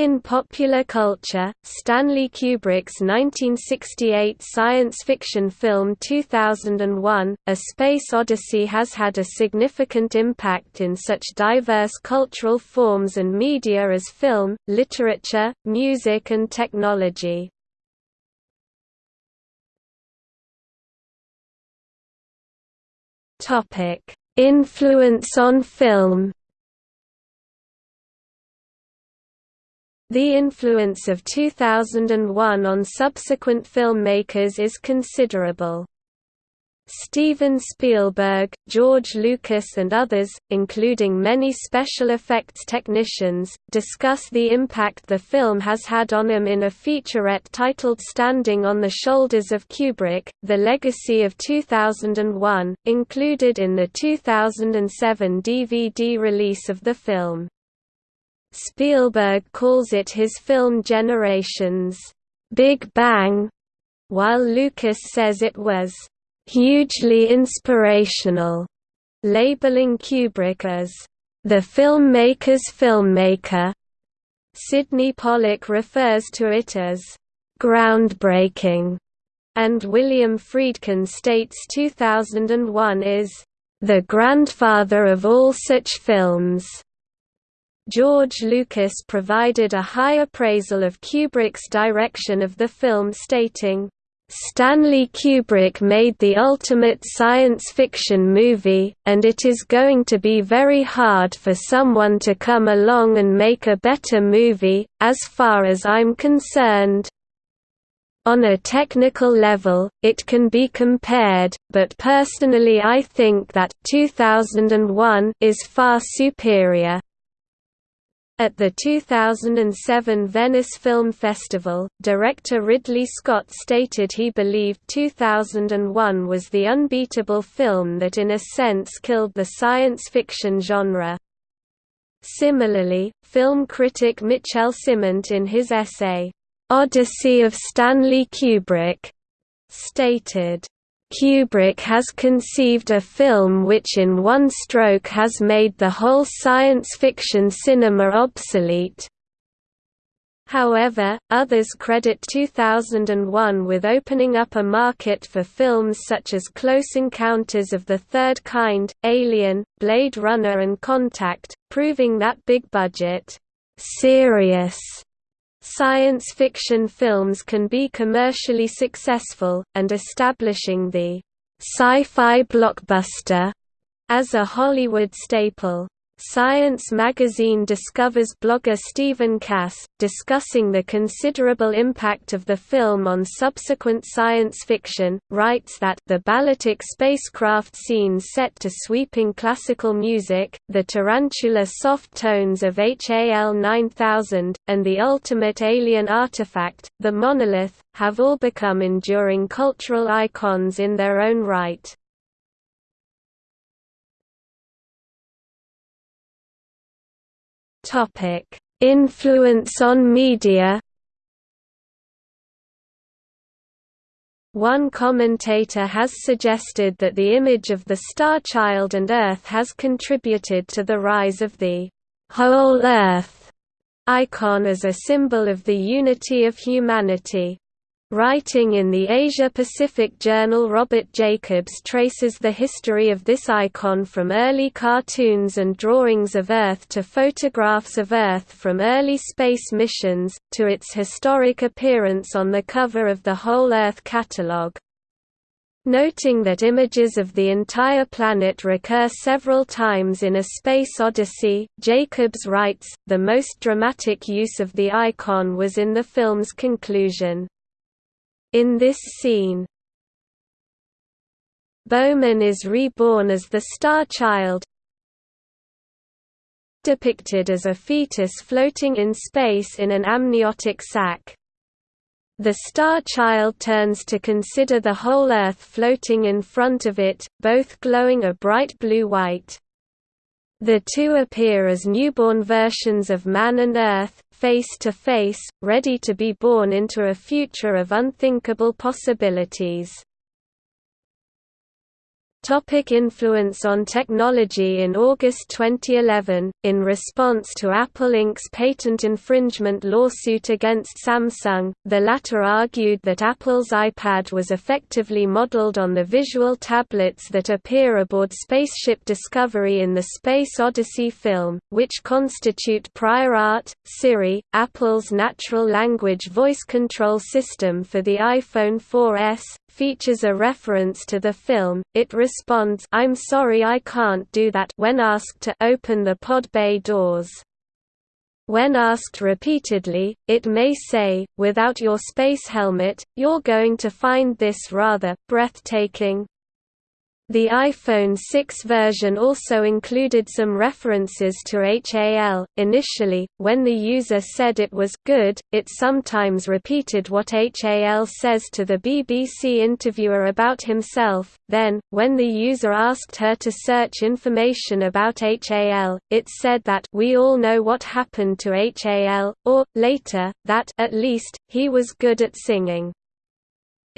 In popular culture, Stanley Kubrick's 1968 science fiction film 2001, A Space Odyssey has had a significant impact in such diverse cultural forms and media as film, literature, music and technology. Influence on film The influence of 2001 on subsequent filmmakers is considerable. Steven Spielberg, George Lucas and others, including many special effects technicians, discuss the impact the film has had on them in a featurette titled Standing on the Shoulders of Kubrick, The Legacy of 2001, included in the 2007 DVD release of the film. Spielberg calls it his film generation's Big Bang, while Lucas says it was hugely inspirational, labeling Kubrick as the filmmaker's filmmaker. Sydney Pollack refers to it as groundbreaking, and William Friedkin states 2001 is the grandfather of all such films. George Lucas provided a high appraisal of Kubrick's direction of the film stating, Stanley Kubrick made the ultimate science fiction movie, and it is going to be very hard for someone to come along and make a better movie, as far as I'm concerned. On a technical level, it can be compared, but personally I think that 2001 is far superior. At the 2007 Venice Film Festival, director Ridley Scott stated he believed 2001 was the unbeatable film that in a sense killed the science fiction genre. Similarly, film critic Michel Ciment in his essay, "'Odyssey of Stanley Kubrick' stated, Kubrick has conceived a film which in one stroke has made the whole science fiction cinema obsolete. However, others credit 2001 with opening up a market for films such as Close Encounters of the Third Kind, Alien, Blade Runner and Contact, proving that big-budget, serious Science fiction films can be commercially successful, and establishing the sci-fi blockbuster as a Hollywood staple. Science magazine discovers blogger Stephen Cass, discussing the considerable impact of the film on subsequent science fiction, writes that the ballistic spacecraft scenes set to sweeping classical music, the tarantula soft tones of HAL 9000, and the ultimate alien artifact, the monolith, have all become enduring cultural icons in their own right. Influence on media. One commentator has suggested that the image of the star child and Earth has contributed to the rise of the whole Earth icon as a symbol of the unity of humanity. Writing in the Asia-Pacific journal Robert Jacobs traces the history of this icon from early cartoons and drawings of Earth to photographs of Earth from early space missions, to its historic appearance on the cover of the Whole Earth catalogue. Noting that images of the entire planet recur several times in A Space Odyssey, Jacobs writes, the most dramatic use of the icon was in the film's conclusion. In this scene, Bowman is reborn as the Star Child, depicted as a fetus floating in space in an amniotic sac. The Star Child turns to consider the whole Earth floating in front of it, both glowing a bright blue-white. The two appear as newborn versions of man and Earth, face to face, ready to be born into a future of unthinkable possibilities. Topic influence on technology In August 2011, in response to Apple Inc.'s patent infringement lawsuit against Samsung, the latter argued that Apple's iPad was effectively modeled on the visual tablets that appear aboard Spaceship Discovery in the Space Odyssey film, which constitute prior art. Siri, Apple's natural language voice control system for the iPhone 4S, features a reference to the film. It responds, "I'm sorry I can't do that" when asked to open the pod bay doors. When asked repeatedly, it may say, without your space helmet, you're going to find this rather breathtaking. The iPhone 6 version also included some references to HAL. Initially, when the user said it was good, it sometimes repeated what HAL says to the BBC interviewer about himself. Then, when the user asked her to search information about HAL, it said that we all know what happened to HAL, or, later, that at least, he was good at singing.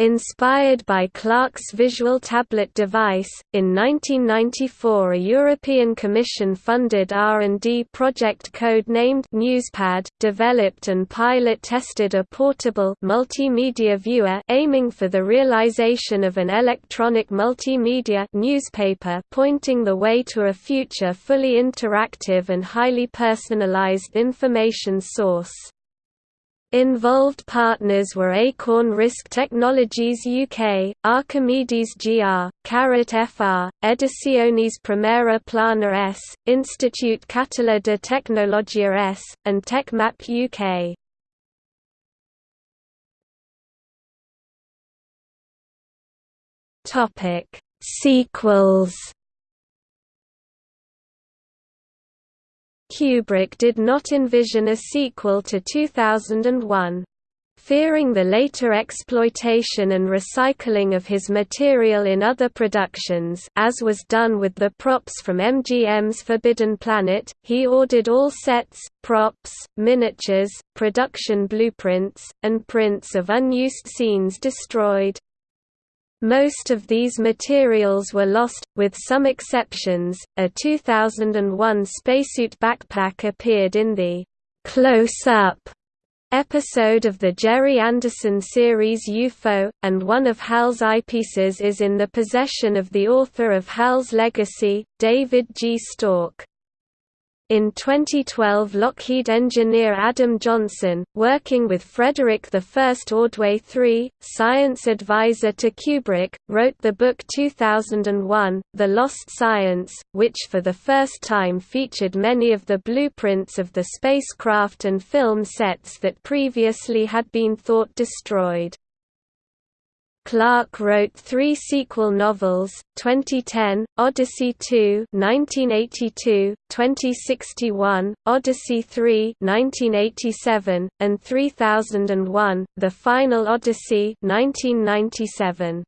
Inspired by Clarke's visual tablet device, in 1994 a European Commission-funded R&D project code-named Newspad developed and pilot-tested a portable multimedia viewer aiming for the realization of an electronic multimedia newspaper pointing the way to a future fully interactive and highly personalized information source. Involved partners were Acorn RISC Technologies UK, Archimedes GR, Carrot FR, Ediciones Primera Plana S, Institut Català de Tecnologia S, and TechMap UK. Sequels Kubrick did not envision a sequel to 2001. Fearing the later exploitation and recycling of his material in other productions as was done with the props from MGM's Forbidden Planet, he ordered all sets, props, miniatures, production blueprints, and prints of unused scenes destroyed. Most of these materials were lost, with some exceptions. A 2001 spacesuit backpack appeared in the Close Up episode of the Gerry Anderson series UFO, and one of HAL's eyepieces is in the possession of the author of HAL's Legacy, David G. Stork. In 2012 Lockheed engineer Adam Johnson, working with Frederick I Ordway III, science advisor to Kubrick, wrote the book 2001, The Lost Science, which for the first time featured many of the blueprints of the spacecraft and film sets that previously had been thought destroyed. Clarke wrote three sequel novels, 2010, Odyssey 2 1982, 2061, Odyssey 3 1987, and 3001, The Final Odyssey 1997.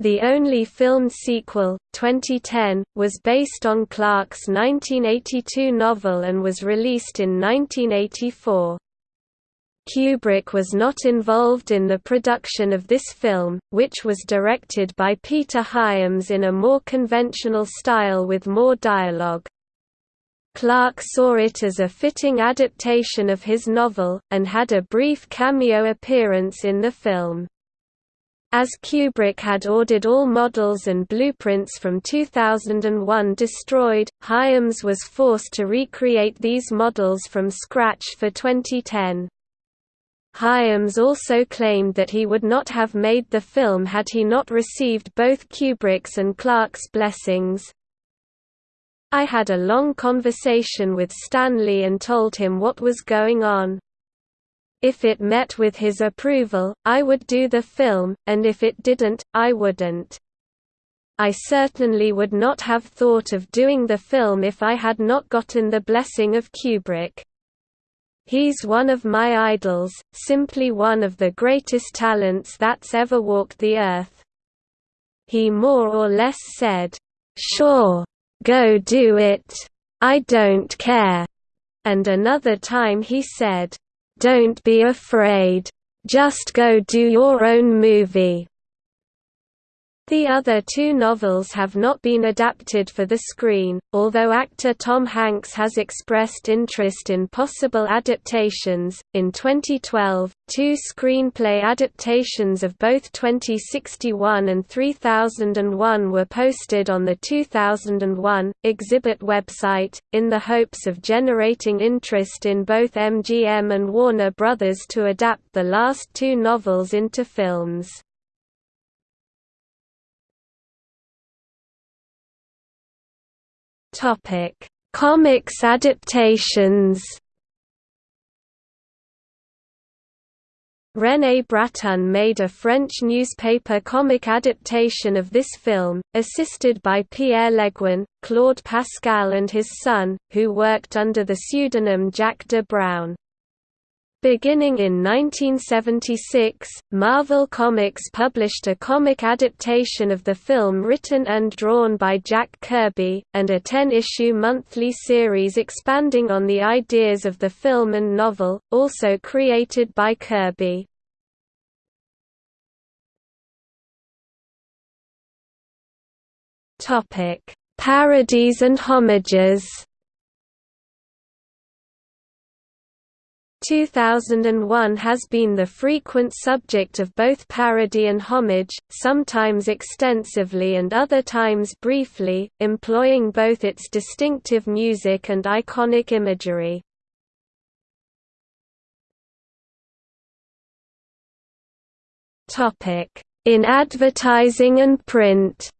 The only filmed sequel, 2010, was based on Clarke's 1982 novel and was released in 1984. Kubrick was not involved in the production of this film, which was directed by Peter Hyams in a more conventional style with more dialogue. Clarke saw it as a fitting adaptation of his novel, and had a brief cameo appearance in the film. As Kubrick had ordered all models and blueprints from 2001 destroyed, Hyams was forced to recreate these models from scratch for 2010. Hyams also claimed that he would not have made the film had he not received both Kubrick's and Clarke's blessings. I had a long conversation with Stanley and told him what was going on. If it met with his approval, I would do the film, and if it didn't, I wouldn't. I certainly would not have thought of doing the film if I had not gotten the blessing of Kubrick. He's one of my idols, simply one of the greatest talents that's ever walked the earth. He more or less said, Sure. Go do it. I don't care. And another time he said, Don't be afraid. Just go do your own movie. The other two novels have not been adapted for the screen, although actor Tom Hanks has expressed interest in possible adaptations. In 2012, two screenplay adaptations of both 2061 and 3001 were posted on the 2001 exhibit website, in the hopes of generating interest in both MGM and Warner Brothers to adapt the last two novels into films. Topic: Comics adaptations. René Bratton made a French newspaper comic adaptation of this film, assisted by Pierre Leguin, Claude Pascal and his son, who worked under the pseudonym Jack de Brown. Beginning in 1976, Marvel Comics published a comic adaptation of the film written and drawn by Jack Kirby, and a 10-issue monthly series expanding on the ideas of the film and novel, also created by Kirby. Parodies and homages 2001 has been the frequent subject of both parody and homage, sometimes extensively and other times briefly, employing both its distinctive music and iconic imagery. In advertising and print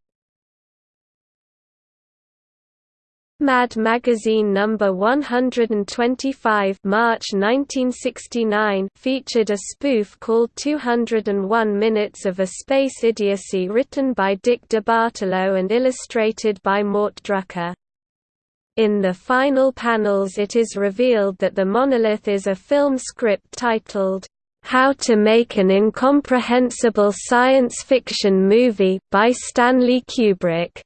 Mad Magazine number 125 March 1969 featured a spoof called 201 Minutes of a Space Idiocy written by Dick DeBartolo and illustrated by Mort Drucker. In the final panels it is revealed that the monolith is a film script titled, "'How to Make an Incomprehensible Science Fiction Movie' by Stanley Kubrick.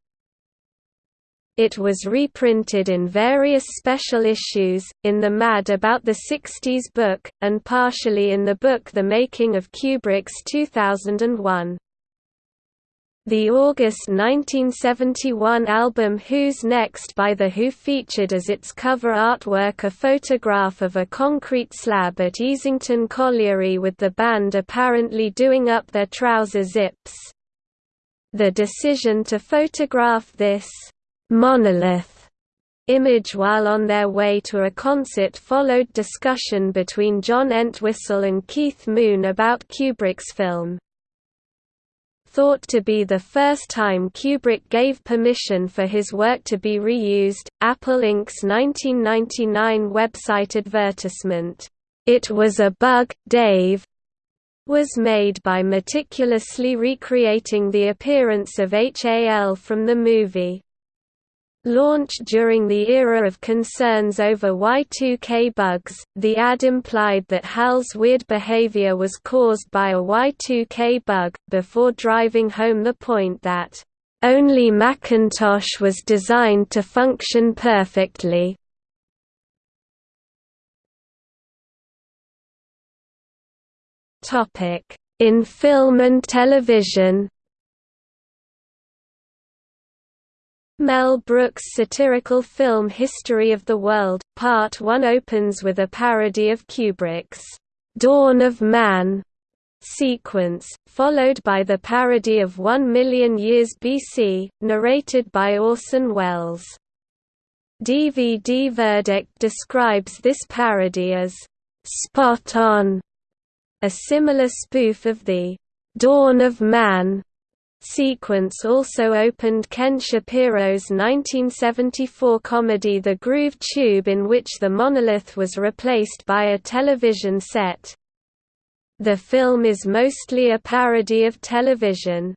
It was reprinted in various special issues, in the Mad About the 60s book, and partially in the book The Making of Kubrick's 2001. The August 1971 album Who's Next by The Who featured as its cover artwork a photograph of a concrete slab at Easington Colliery with the band apparently doing up their trouser zips. The decision to photograph this monolith image while on their way to a concert followed discussion between John Entwistle and Keith Moon about Kubrick's film. Thought to be the first time Kubrick gave permission for his work to be reused, Apple Inc.'s 1999 website advertisement, "'It was a bug, Dave' was made by meticulously recreating the appearance of HAL from the movie. Launched during the era of concerns over Y2K bugs, the ad implied that HAL's weird behavior was caused by a Y2K bug, before driving home the point that, "...only Macintosh was designed to function perfectly." In film and television Mel Brooks' satirical film History of the World, Part 1 opens with a parody of Kubrick's Dawn of Man sequence, followed by the parody of One Million Years BC, narrated by Orson Welles. DVD Verdict describes this parody as spot on, a similar spoof of the Dawn of Man sequence also opened Ken Shapiro's 1974 comedy The Groove Tube in which the monolith was replaced by a television set. The film is mostly a parody of television.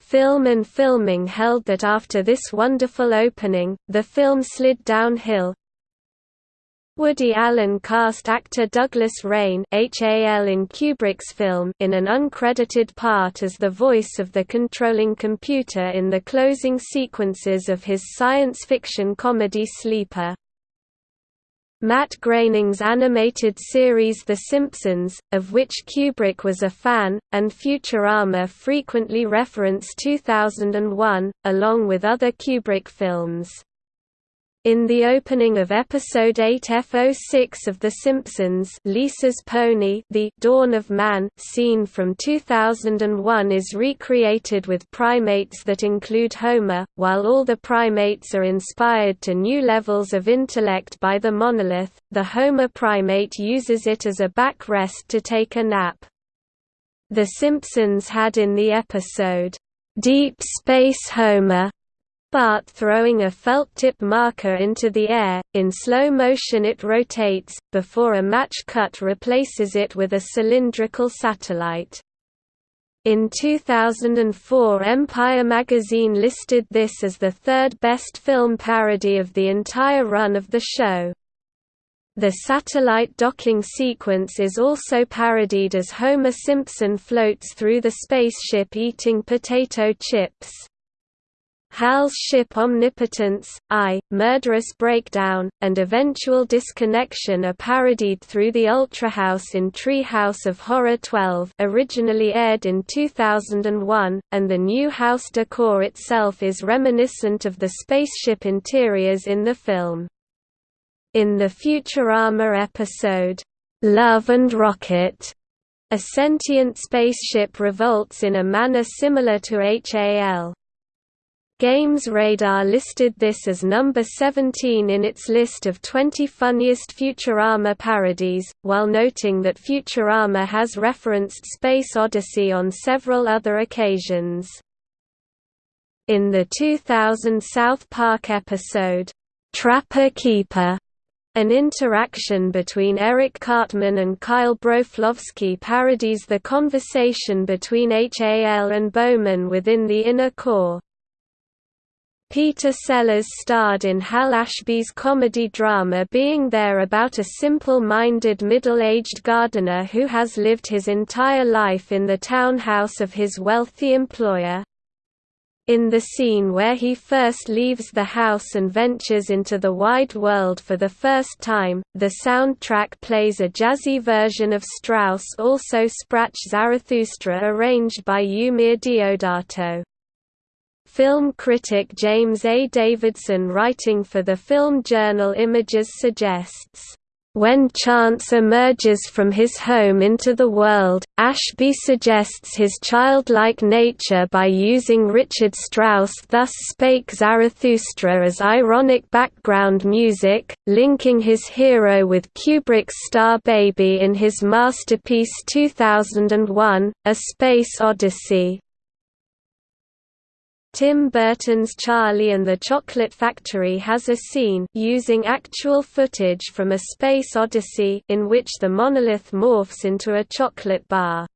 Film and Filming held that after this wonderful opening, the film slid downhill, Woody Allen cast actor Douglas Rain HAL in Kubrick's film in an uncredited part as the voice of the controlling computer in the closing sequences of his science fiction comedy Sleeper. Matt Groening's animated series The Simpsons, of which Kubrick was a fan, and Futurama frequently reference 2001, along with other Kubrick films. In the opening of episode 8 F06 of The Simpsons Lisa's Pony The Dawn of Man scene from 2001 is recreated with primates that include Homer, while all the primates are inspired to new levels of intellect by the monolith, the Homer primate uses it as a backrest to take a nap. The Simpsons had in the episode, "'Deep Space Homer' Bart throwing a felt-tip marker into the air, in slow motion it rotates, before a match cut replaces it with a cylindrical satellite. In 2004 Empire magazine listed this as the third best film parody of the entire run of the show. The satellite docking sequence is also parodied as Homer Simpson floats through the spaceship eating potato chips. Hal's ship Omnipotence, I, Murderous Breakdown, and eventual disconnection are parodied through the Ultra House in Treehouse of Horror 12 originally aired in 2001, and the new house decor itself is reminiscent of the spaceship interiors in the film. In the Futurama episode, "'Love and Rocket' a sentient spaceship revolts in a manner similar to HAL. Games Radar listed this as number 17 in its list of 20 funniest Futurama parodies, while noting that Futurama has referenced Space Odyssey on several other occasions. In the 2000 South Park episode, Trapper Keeper, an interaction between Eric Cartman and Kyle Broflovsky parodies the conversation between HAL and Bowman within the inner core. Peter Sellers starred in Hal Ashby's comedy drama Being There about a simple-minded middle-aged gardener who has lived his entire life in the townhouse of his wealthy employer. In the scene where he first leaves the house and ventures into the wide world for the first time, the soundtrack plays a jazzy version of Strauss' also Sprach Zarathustra arranged by Eumir Deodato. Film critic James A. Davidson writing for the film journal Images suggests, when Chance emerges from his home into the world, Ashby suggests his childlike nature by using Richard Strauss' Thus Spake Zarathustra as ironic background music, linking his hero with Kubrick's Star Baby in his masterpiece 2001, A Space Odyssey. Tim Burton's Charlie and the Chocolate Factory has a scene using actual footage from A Space Odyssey in which the monolith morphs into a chocolate bar.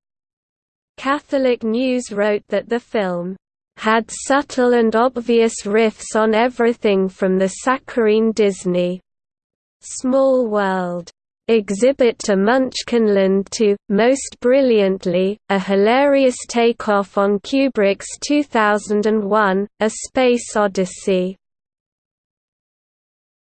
Catholic News wrote that the film had subtle and obvious riffs on everything from the saccharine Disney Small World exhibit to Munchkinland to, most brilliantly, a hilarious takeoff on Kubrick's 2001, A Space Odyssey.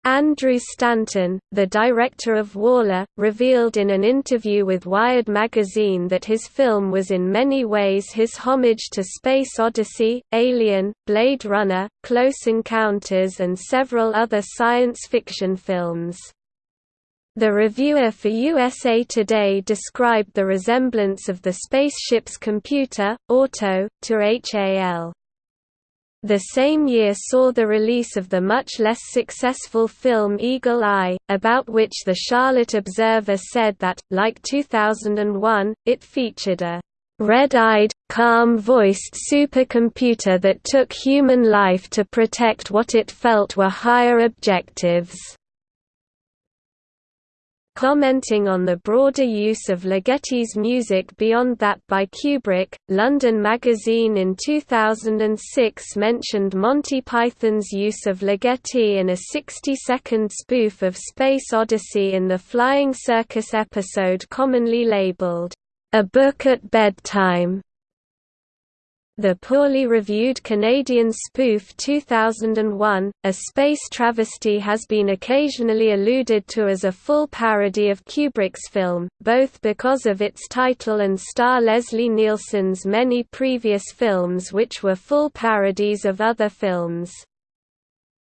Andrew Stanton, the director of WALL-E, revealed in an interview with Wired magazine that his film was in many ways his homage to Space Odyssey, Alien, Blade Runner, Close Encounters and several other science fiction films. The reviewer for USA Today described the resemblance of the spaceship's computer, Auto, to HAL. The same year saw the release of the much less successful film Eagle Eye, about which the Charlotte Observer said that, like 2001, it featured a red-eyed, calm-voiced supercomputer that took human life to protect what it felt were higher objectives. Commenting on the broader use of Ligeti's music beyond that by Kubrick, London Magazine in 2006 mentioned Monty Python's use of Ligeti in a 60-second spoof of Space Odyssey in the Flying Circus episode commonly labeled, "...a book at bedtime." The poorly reviewed Canadian spoof 2001, A Space Travesty has been occasionally alluded to as a full parody of Kubrick's film, both because of its title and star Leslie Nielsen's many previous films which were full parodies of other films.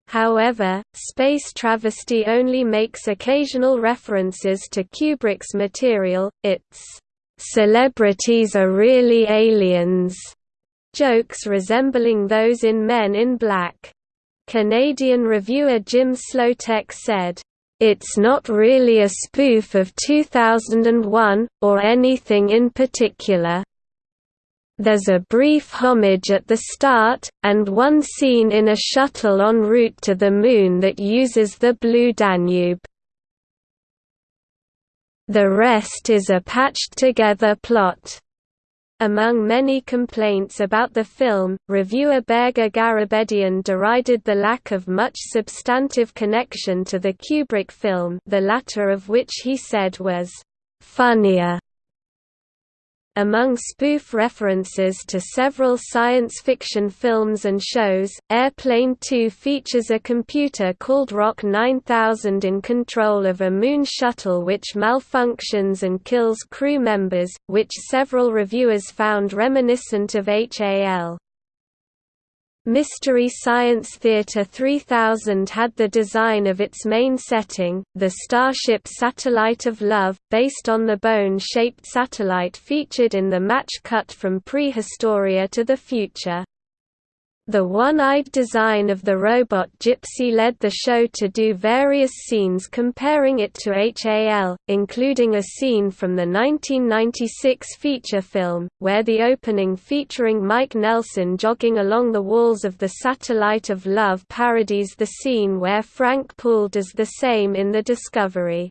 However, Space Travesty only makes occasional references to Kubrick's material, its "'Celebrities are really aliens' jokes resembling those in Men in Black. Canadian reviewer Jim Slotek said, "...it's not really a spoof of 2001, or anything in particular. There's a brief homage at the start, and one scene in a shuttle en route to the Moon that uses the Blue Danube. The rest is a patched-together plot." Among many complaints about the film, reviewer Berger Garabedian derided the lack of much substantive connection to the Kubrick film the latter of which he said was «funnier» Among spoof references to several science fiction films and shows, Airplane 2 features a computer called ROK 9000 in control of a moon shuttle which malfunctions and kills crew members, which several reviewers found reminiscent of HAL. Mystery Science Theater 3000 had the design of its main setting, the Starship Satellite of Love, based on the bone-shaped satellite featured in the match cut from Prehistoria to the Future. The one-eyed design of the robot Gypsy led the show to do various scenes comparing it to HAL, including a scene from the 1996 feature film, where the opening featuring Mike Nelson jogging along the walls of the Satellite of Love parodies the scene where Frank Poole does the same in The Discovery.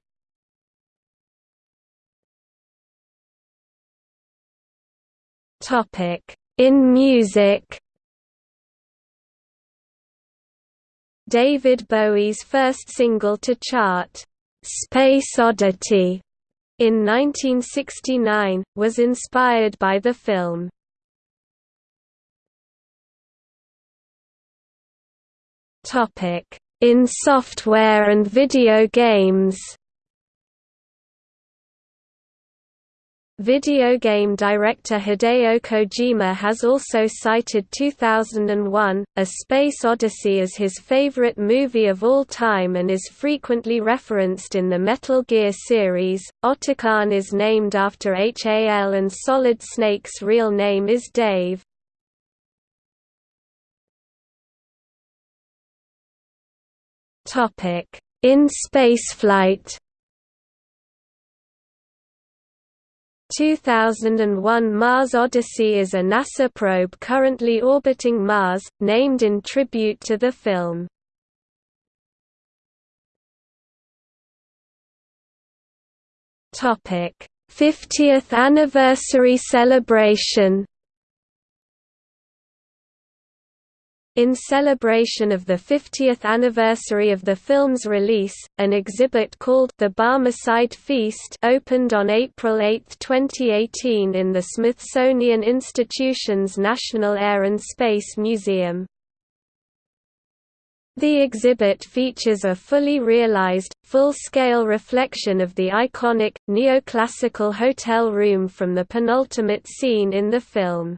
In music David Bowie's first single to chart, "'Space Oddity' in 1969, was inspired by the film. In software and video games Video game director Hideo Kojima has also cited 2001, A Space Odyssey as his favorite movie of all time and is frequently referenced in the Metal Gear series. Otacon is named after HAL and Solid Snake's real name is Dave. In spaceflight 2001 Mars Odyssey is a NASA probe currently orbiting Mars, named in tribute to the film. Topic: 50th anniversary celebration In celebration of the 50th anniversary of the film's release, an exhibit called The Barmecide Feast opened on April 8, 2018 in the Smithsonian Institution's National Air and Space Museum. The exhibit features a fully realized, full-scale reflection of the iconic, neoclassical hotel room from the penultimate scene in the film.